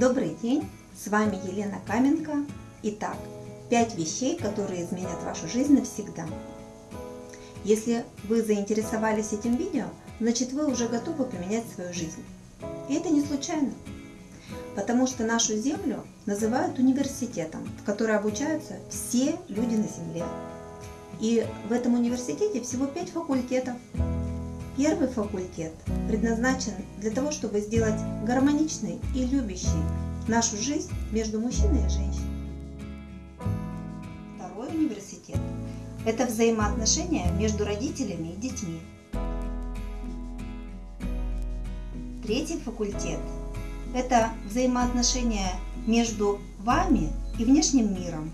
Добрый день, с вами Елена Каменко. Итак, 5 вещей, которые изменят вашу жизнь навсегда. Если вы заинтересовались этим видео, значит вы уже готовы поменять свою жизнь. И это не случайно, потому что нашу Землю называют университетом, в который обучаются все люди на Земле. И в этом университете всего 5 факультетов, Первый факультет предназначен для того, чтобы сделать гармоничной и любящей нашу жизнь между мужчиной и женщиной. Второй университет – это взаимоотношения между родителями и детьми. Третий факультет – это взаимоотношения между вами и внешним миром,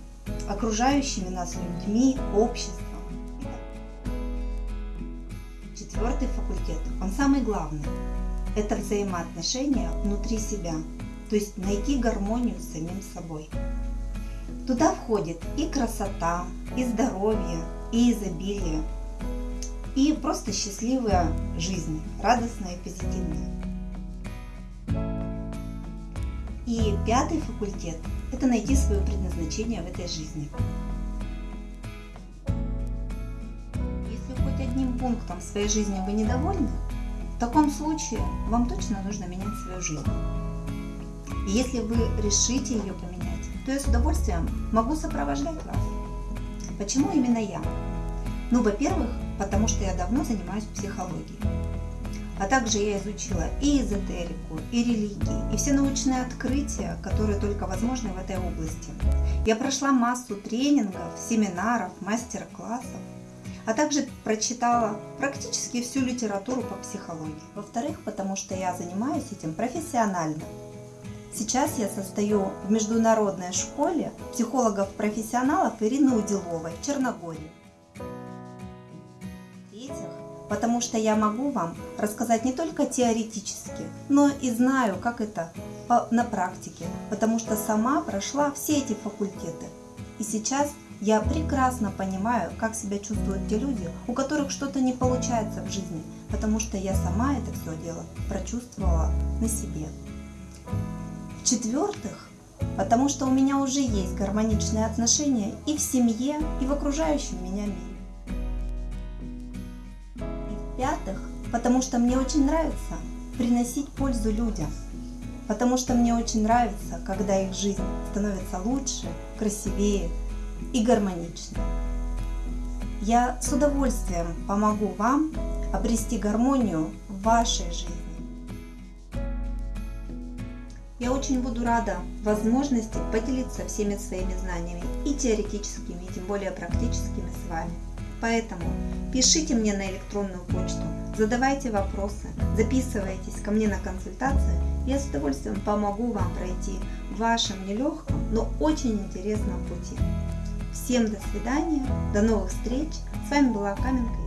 окружающими нас людьми, обществом. Четвертый факультет, он самый главный. Это взаимоотношения внутри себя, то есть найти гармонию с самим собой. Туда входит и красота, и здоровье, и изобилие, и просто счастливая жизнь, радостная и позитивная. И пятый факультет – это найти свое предназначение в этой жизни. Пунктом в своей жизни вы недовольны, в таком случае вам точно нужно менять свою жизнь. И если вы решите ее поменять, то я с удовольствием могу сопровождать вас. Почему именно я? Ну, во-первых, потому что я давно занимаюсь психологией. А также я изучила и эзотерику, и религии, и все научные открытия, которые только возможны в этой области. Я прошла массу тренингов, семинаров, мастер-классов а также прочитала практически всю литературу по психологии. Во-вторых, потому что я занимаюсь этим профессионально. Сейчас я состою в международной школе психологов-профессионалов Ирины Уделовой в Черногории. В-третьих, потому что я могу вам рассказать не только теоретически, но и знаю, как это на практике, потому что сама прошла все эти факультеты. И сейчас я прекрасно понимаю, как себя чувствуют те люди, у которых что-то не получается в жизни, потому что я сама это все дело прочувствовала на себе. В-четвертых, потому что у меня уже есть гармоничные отношения и в семье, и в окружающем меня мире. И в-пятых, потому что мне очень нравится приносить пользу людям, потому что мне очень нравится, когда их жизнь становится лучше, красивее, и гармонично. Я с удовольствием помогу вам обрести гармонию в вашей жизни. Я очень буду рада возможности поделиться всеми своими знаниями и теоретическими, и тем более практическими с вами. Поэтому пишите мне на электронную почту, задавайте вопросы, записывайтесь ко мне на консультацию, я с удовольствием помогу вам пройти в вашем нелегком, но очень интересном пути. Всем до свидания, до новых встреч. С вами была Каменка.